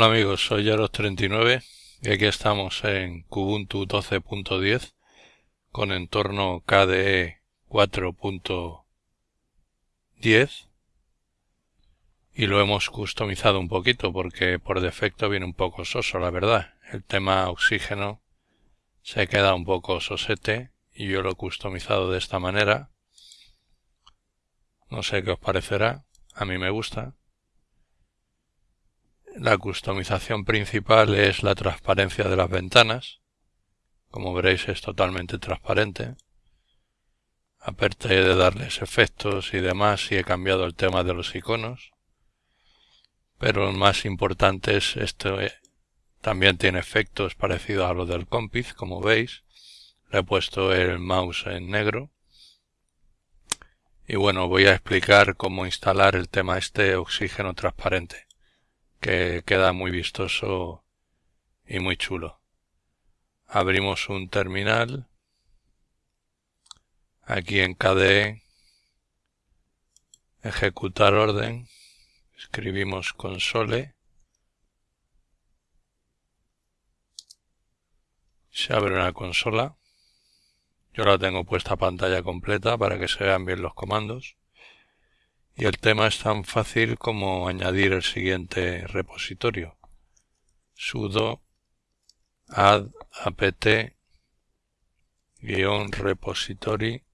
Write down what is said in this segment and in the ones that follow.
Hola amigos, soy Yaros39 y aquí estamos en Kubuntu 12.10 con entorno KDE 4.10 y lo hemos customizado un poquito porque por defecto viene un poco soso, la verdad. El tema oxígeno se queda un poco sosete y yo lo he customizado de esta manera. No sé qué os parecerá, a mí me gusta. La customización principal es la transparencia de las ventanas. Como veréis es totalmente transparente. Aparte de darles efectos y demás y he cambiado el tema de los iconos. Pero lo más importante es esto. Eh, también tiene efectos parecidos a los del Compiz, como veis. Le he puesto el mouse en negro. Y bueno, voy a explicar cómo instalar el tema este oxígeno transparente que queda muy vistoso y muy chulo. Abrimos un terminal. Aquí en KDE, ejecutar orden, escribimos console. Se abre una consola. Yo la tengo puesta pantalla completa para que se vean bien los comandos. Y el tema es tan fácil como añadir el siguiente repositorio. sudo add apt repository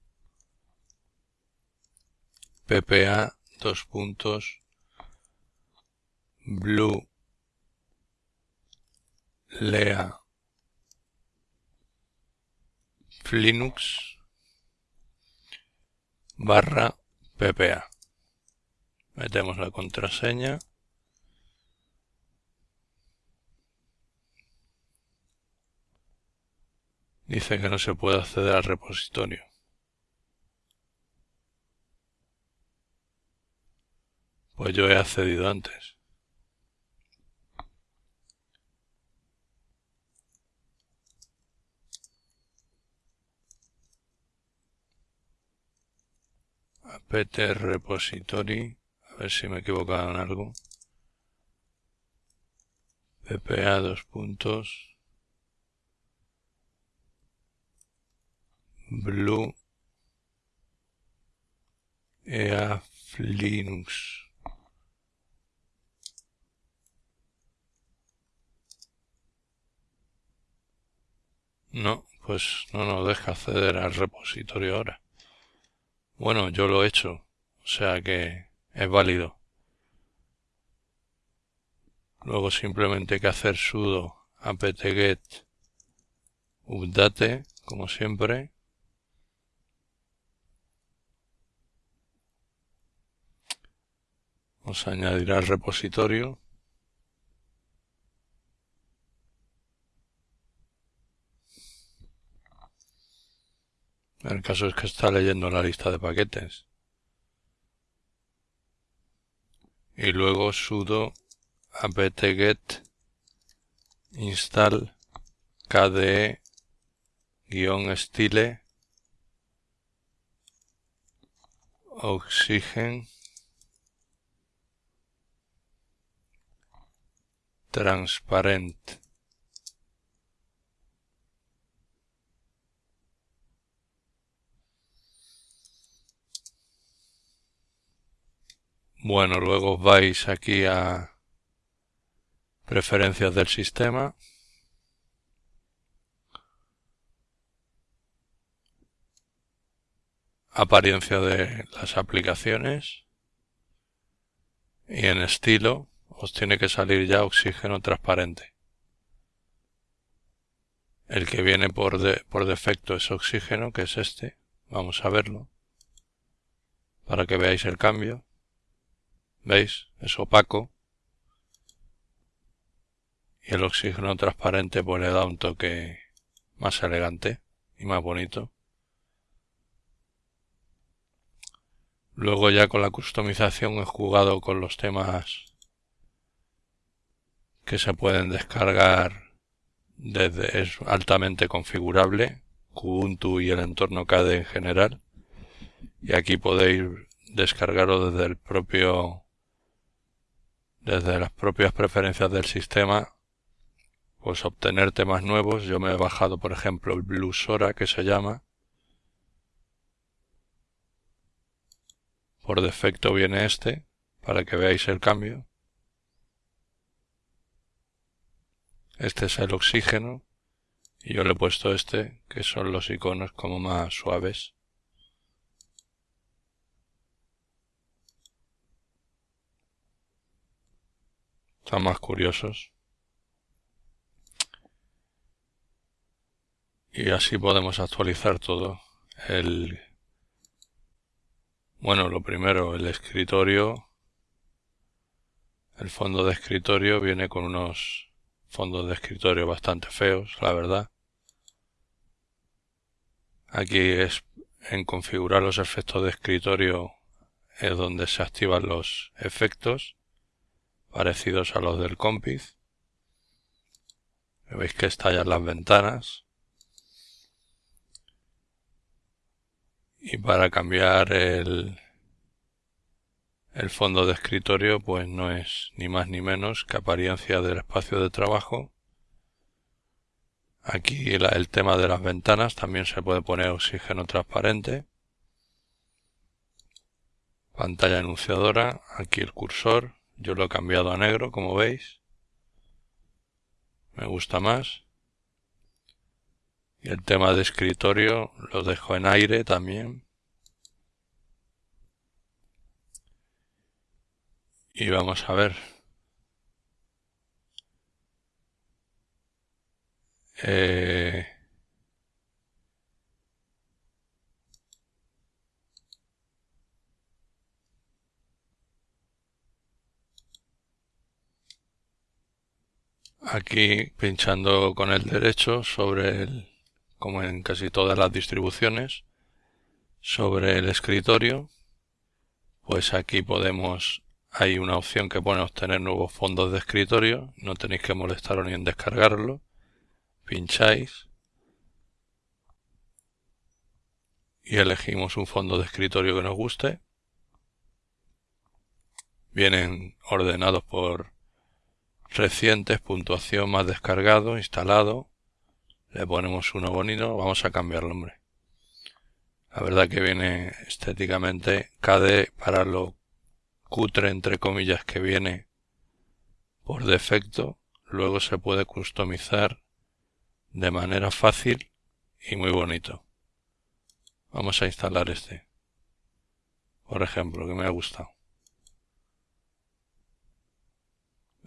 ppa dos puntos blue lea linux barra ppa metemos la contraseña. Dice que no se puede acceder al repositorio. Pues yo he accedido antes. Apt repository a ver si me he equivocado en algo. PPA dos puntos. Blue EAF Linux. No, pues no nos deja acceder al repositorio ahora. Bueno, yo lo he hecho, o sea que es válido. Luego simplemente hay que hacer sudo apt-get update, como siempre. Vamos a añadir al repositorio. El caso es que está leyendo la lista de paquetes. Y luego sudo apt-get install kde-style oxygen transparent Bueno, luego vais aquí a preferencias del sistema. Apariencia de las aplicaciones. Y en estilo os tiene que salir ya oxígeno transparente. El que viene por, por defecto es oxígeno, que es este. Vamos a verlo. Para que veáis el cambio. ¿Veis? Es opaco. Y el oxígeno transparente pues le da un toque más elegante y más bonito. Luego ya con la customización he jugado con los temas que se pueden descargar desde es altamente configurable Ubuntu y el entorno KDE en general y aquí podéis descargarlo desde el propio desde las propias preferencias del sistema pues obtener temas nuevos. Yo me he bajado por ejemplo el Bluesora que se llama. Por defecto viene este para que veáis el cambio. Este es el oxígeno y yo le he puesto este que son los iconos como más suaves. Están más curiosos. Y así podemos actualizar todo. El bueno, lo primero, el escritorio. El fondo de escritorio viene con unos fondos de escritorio bastante feos, la verdad. Aquí es en configurar los efectos de escritorio es donde se activan los efectos parecidos a los del Compiz. Veis que estallan las ventanas. Y para cambiar el, el fondo de escritorio pues no es ni más ni menos que apariencia del espacio de trabajo. Aquí el tema de las ventanas también se puede poner oxígeno transparente. Pantalla anunciadora, aquí el cursor, yo lo he cambiado a negro, como veis. Me gusta más. Y el tema de escritorio lo dejo en aire también. Y vamos a ver. Eh, aquí pinchando con el derecho sobre el, como en casi todas las distribuciones, sobre el escritorio, pues aquí podemos, hay una opción que pone obtener nuevos fondos de escritorio, no tenéis que molestaros ni en descargarlo, pincháis y elegimos un fondo de escritorio que nos guste. Vienen ordenados por recientes, puntuación más descargado, instalado. Le ponemos uno bonito, vamos a cambiarlo, hombre. La verdad que viene estéticamente KD para lo cutre entre comillas que viene por defecto. Luego se puede customizar de manera fácil y muy bonito. Vamos a instalar este. Por ejemplo, que me ha gustado.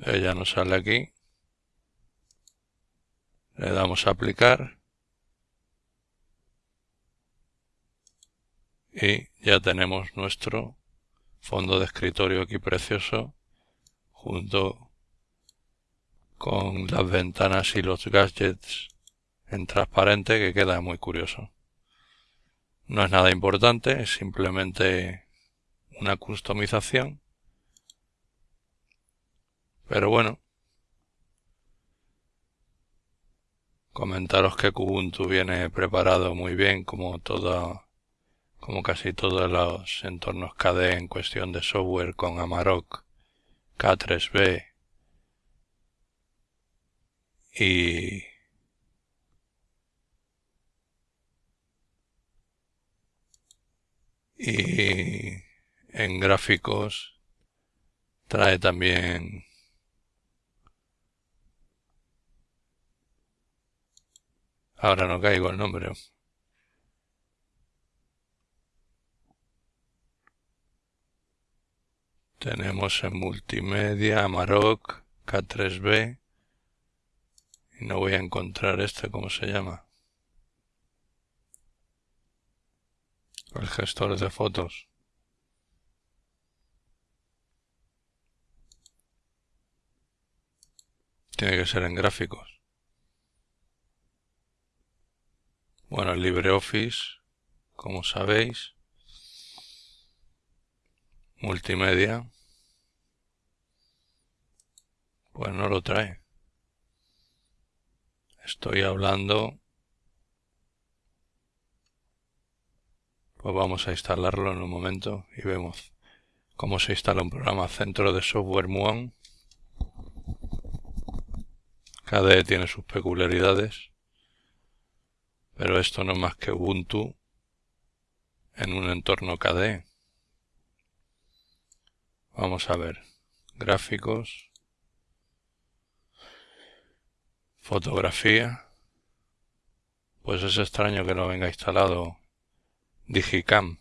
Ella nos sale aquí. Le damos a aplicar. Y ya tenemos nuestro fondo de escritorio aquí precioso junto con las ventanas y los gadgets en transparente que queda muy curioso. No es nada importante es simplemente una customización pero bueno, comentaros que Kubuntu viene preparado muy bien como todo, como casi todos los entornos KDE en cuestión de software con Amarok, K3B y y en gráficos trae también Ahora no caigo el nombre. Tenemos en multimedia Amarok K3B y no voy a encontrar este, ¿cómo se llama? El gestor de fotos. Tiene que ser en gráficos. Bueno, LibreOffice, como sabéis, multimedia, pues no lo trae. Estoy hablando, pues vamos a instalarlo en un momento y vemos cómo se instala un programa. Centro de software Muon. KDE tiene sus peculiaridades, pero esto no es más que Ubuntu en un entorno KDE. Vamos a ver, gráficos, fotografía, pues es extraño que no venga instalado Digicam,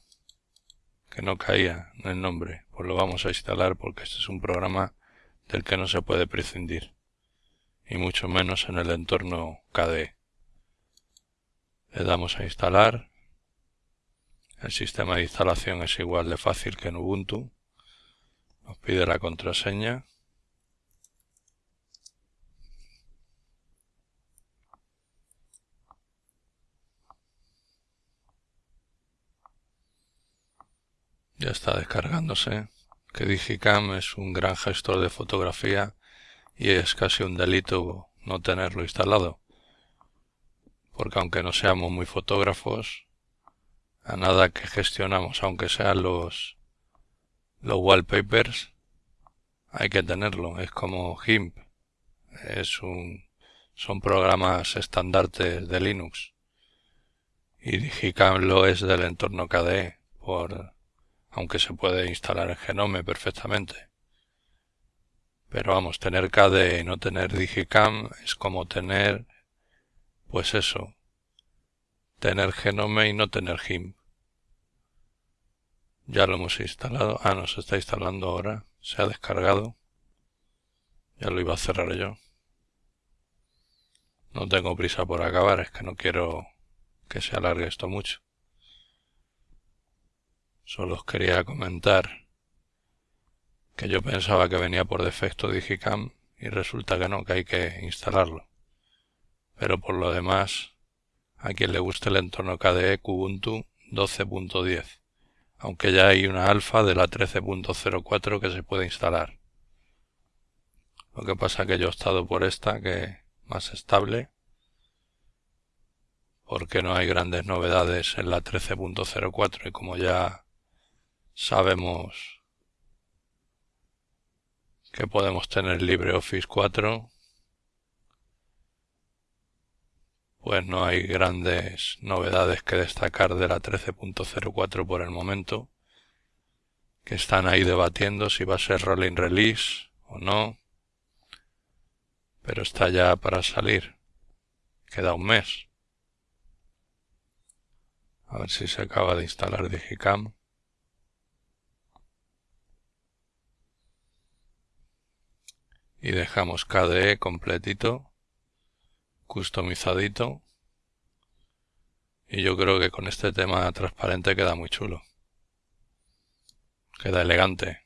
que no caía en el nombre, pues lo vamos a instalar porque este es un programa del que no se puede prescindir, y mucho menos en el entorno KDE. Le damos a instalar, el sistema de instalación es igual de fácil que en Ubuntu, nos pide la contraseña, Ya está descargándose. Que Digicam es un gran gestor de fotografía y es casi un delito no tenerlo instalado. Porque aunque no seamos muy fotógrafos, a nada que gestionamos, aunque sean los, los wallpapers, hay que tenerlo. Es como GIMP. Es un, son programas estandartes de Linux. Y Digicam lo es del entorno KDE por aunque se puede instalar en Genome perfectamente. Pero vamos, tener KDE y no tener Digicam es como tener, pues eso, tener Genome y no tener GIMP. Ya lo hemos instalado. Ah, no, se está instalando ahora. Se ha descargado. Ya lo iba a cerrar yo. No tengo prisa por acabar, es que no quiero que se alargue esto mucho. Solo os quería comentar que yo pensaba que venía por defecto Digicam y resulta que no, que hay que instalarlo. Pero por lo demás, a quien le guste el entorno KDE Kubuntu 12.10, aunque ya hay una alfa de la 13.04 que se puede instalar. Lo que pasa que yo he estado por esta, que más estable, porque no hay grandes novedades en la 13.04 y como ya sabemos que podemos tener LibreOffice 4 pues no hay grandes novedades que destacar de la 13.04 por el momento que están ahí debatiendo si va a ser rolling release o no pero está ya para salir. Queda un mes. A ver si se acaba de instalar Digicam. Y dejamos KDE completito, customizadito y yo creo que con este tema transparente queda muy chulo. Queda elegante.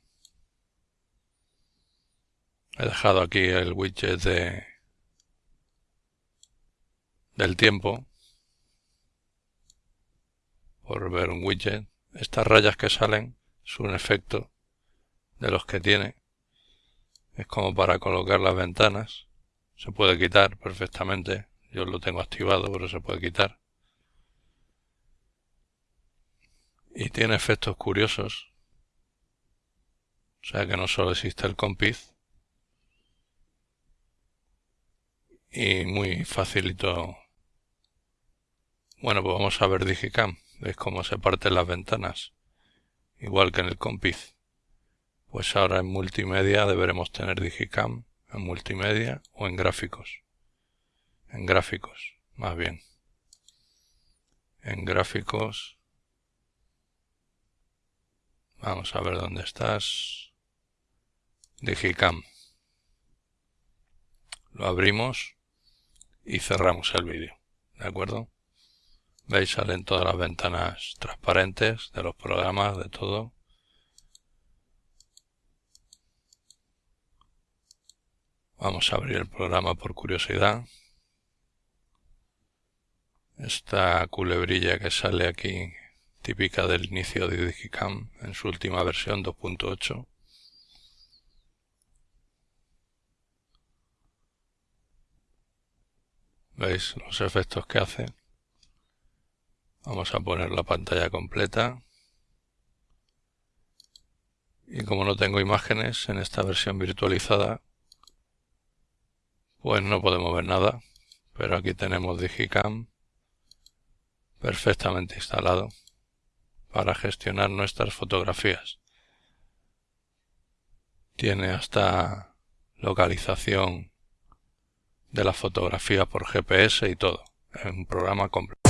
He dejado aquí el widget de del tiempo por ver un widget. Estas rayas que salen es un efecto de los que tiene es como para colocar las ventanas. Se puede quitar perfectamente. Yo lo tengo activado, pero se puede quitar. Y tiene efectos curiosos. O sea que no solo existe el compiz. Y muy facilito. Bueno, pues vamos a ver Digicam. ¿Veis cómo se parten las ventanas? Igual que en el compiz. Pues ahora en multimedia deberemos tener Digicam en multimedia o en gráficos. En gráficos, más bien. En gráficos. Vamos a ver dónde estás. Digicam. Lo abrimos y cerramos el vídeo. ¿De acuerdo? Veis, salen todas las ventanas transparentes de los programas, de todo. Vamos a abrir el programa por curiosidad. Esta culebrilla que sale aquí, típica del inicio de Digicam en su última versión 2.8. ¿Veis los efectos que hace? Vamos a poner la pantalla completa. Y como no tengo imágenes en esta versión virtualizada, pues no podemos ver nada, pero aquí tenemos Digicam perfectamente instalado para gestionar nuestras fotografías. Tiene hasta localización de la fotografía por GPS y todo. Es un programa completo.